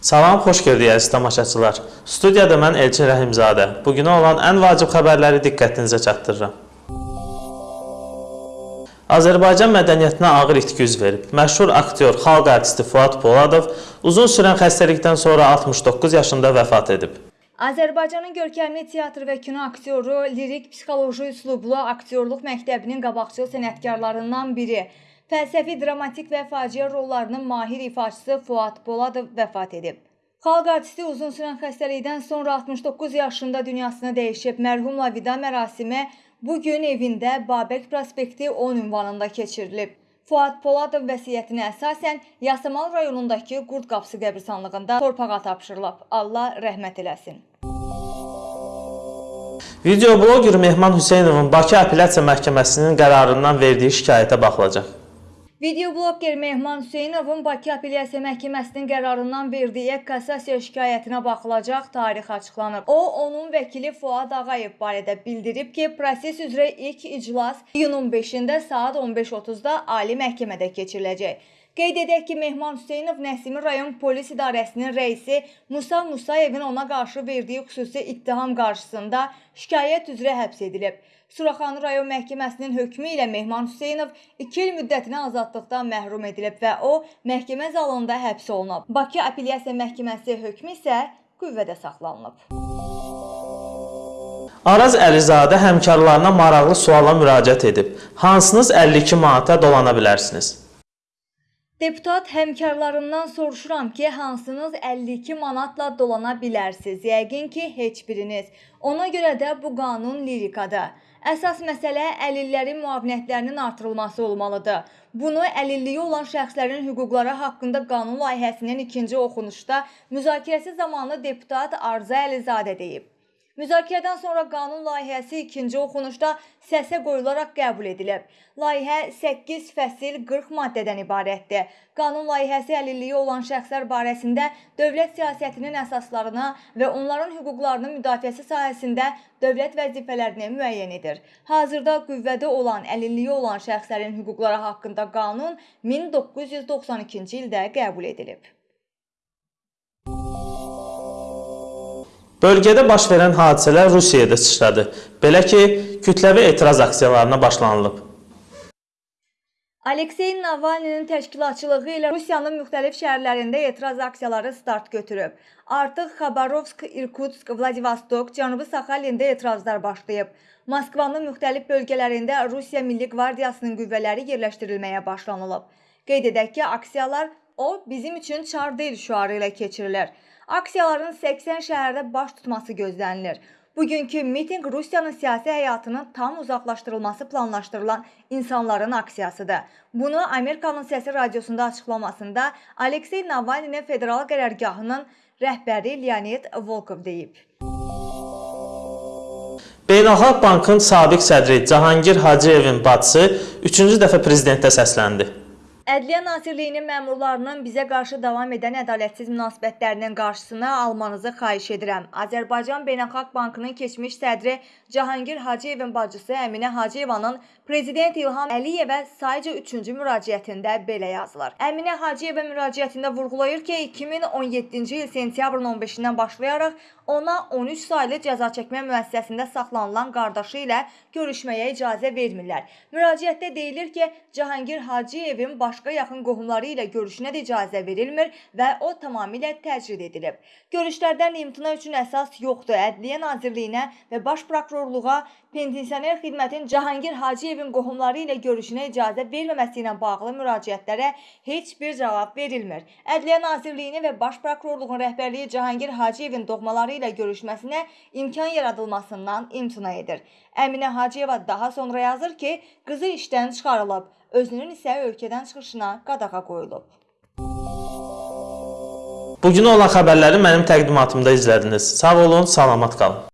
Salam, xoş gördük əziz tamaşaçılar. Studiyada mən Elçin Rəhimzadə. Bu günə olan ən vacib xəbərləri diqqətinizə çatdırıram. Azərbaycan mədəniyyətinə ağır itki üz verib. Məşhur aktyor, xalq artisti Fuad Poladov uzun sürən xəstəlikdən sonra 69 yaşında vəfat edib. Azərbaycanın görkəmli teatr və kino aktyoru, lirik psixoloji üslublu aktyorluq məktəbinin qabaqcıl sənətkarlarından biri, fəlsəfi, dramatik və faciə rollarının mahir ifaçısı Fuad Poladov vəfat edib. Xalq artisti uzun sürən xəstəlikdən sonra 69 yaşında dünyasını dəyişib. Mərhumla vida mərasimi bu gün evində Babək prospekti 10 ünvanında keçirilib. Fuad Poladov vəsiyyətinə əsasən Yasamal rayonundakı Qurd Qapısı qəbristanlığında torpağa tapşırılıb. Allah rəhmət eləsin. Videobloger Mehman Hüseynovun Bakı Apellyasiya Məhkəməsinin qərarından verdiyi şikayətə baxılacaq. Videobloger Mehman Hüseynovun Bakı Apellyasiya Məhkəməsinin qərarından verdiyi kassasiya şikayətinə baxılacaq tarix açıqlanıb. O, onun vəkili Fuad Ağayev barədə bildirib ki, proses üzrə ilk iclas iyunun 5-də saat 15:30-da Ali Məhkəmədə keçiriləcək. Qeyd edək ki, Mehman Hüseynov Nəsimi rayon polis idarəsinin rəisi Musa Musayevin ona qarşı verdiyi xüsusi ittiham qarşısında şikayət üzrə həbs edilib. Suraxanı rayon məhkəməsinin hökmü ilə Mehman Hüseynov 2 il müddətinə azadlıqdan məhrum edilib və o məhkəmə zalında həbs olunub. Bakı Apellyasiya Məhkəməsi hökmü isə qüvvədə saxlanılıb. Araz Əlizadə həmkarlarına maraqlı suala müraciət edib. Hansınız 52 manata dolana bilərsiniz? Deputat həmkarlarından soruşuram ki, hansınız 52 manatla dolana bilərsiniz? Yəqin ki, heç biriniz. Ona görə də bu qanun lirikadır. Əsas məsələ əlillərin müavinətlərinin artırılması olmalıdır. Bunu əlilliyi olan şəxslərin hüquqları haqqında qanun layihəsinin ikinci oxunuşda müzakirəsi zamanı deputat Arza Əlizadə deyib. Müzakirədən sonra qanun layihəsi ikinci oxunuşda səsə qoyularaq qəbul edilib. Layihə 8 fəsil 40 maddədən ibarətdir. Qanun layihəsi əlilliyi olan şəxslər barəsində dövlət siyasətinin əsaslarına və onların hüquqlarının müdafiəsi sahəsində dövlət vəzifələrini müəyyən edir. Hazırda qüvvədə olan əlilliyi olan şəxslərin hüquqları haqqında qanun 1992-ci ildə qəbul edilib. Bölgədə baş verən hadisələr Rusiyada sıçradı. Belə ki, kütləvi etiraz aksiyalarına başlanılıb. Aleksey Navalninin təşkilatçılığı ilə Rusiyanın müxtəlif şəhərlərində etiraz aksiyaları start götürüb. Artıq Xabarovsk, Irkutsk, Vladivostok, Cənubi Saxalində etirazlar başlayıb. Moskvanın müxtəlif bölgələrində Rusiya Milli Qvardiyasının qüvvələri yerləşdirilməyə başlanılıb. Qeyd edək ki, aksiyalar o bizim üçün çar deyil şüarı ilə keçirilir. Aksiyaların 80 şəhərdə baş tutması gözlənilir. Bugünkü mitinq Rusiyanın siyasi həyatının tam uzaqlaşdırılması planlaşdırılan insanların aksiyasıdır. Bunu Amerikanın Səsi radiosunda açıqlamasında Aleksey Navalninin federal qərargahının rəhbəri Leonid Volkov deyib. Beynəlxalq Bankın sabiq sədri Cahangir Hacıyevin bacısı 3-cü dəfə prezidentə səsləndi. Ədliyyə Nazirliyinin məmurlarının bizə qarşı davam edən ədalətsiz münasibətlərinin qarşısını almanızı xahiş edirəm. Azərbaycan Beynəlxalq Bankının keçmiş sədri Cahangir Hacıyevin bacısı Əminə Hacıyevanın Prezident İlham Əliyevə sayca 3-cü müraciətində belə yazılır. Əminə Hacıyeva müraciətində vurğulayır ki, 2017-ci il sentyabrın 15-dən başlayaraq ona 13 saylı cəza çəkmə müəssisəsində saxlanılan qardaşı ilə görüşməyə icazə vermirlər. Müraciətdə deyilir ki, Cahangir Hacıyevin başqa yaxın qohumları ilə görüşünə də icazə verilmir və o tamamilə təcrid edilib. Görüşlərdən imtina üçün əsas yoxdur. Ədliyyə Nazirliyinə və Baş Prokurorluğa pensioner xidmətin Cahangir Hacıyevin qohumları ilə görüşünə icazə verməməsi ilə bağlı müraciətlərə heç bir cavab verilmir. Ədliyyə Nazirliyini və Baş Prokurorluğun rəhbərliyi Cahangir Hacıyevin doğmaları ilə görüşməsinə imkan yaradılmasından imtina edir. Əminə Hacıyeva daha sonra yazır ki, qızı işdən çıxarılıb, özünün isə ölkədən çıxışına qadağa qoyulub. Bugünə olan xəbərləri mənim təqdimatımda izlədiniz. Sağ olun, salamat qalın.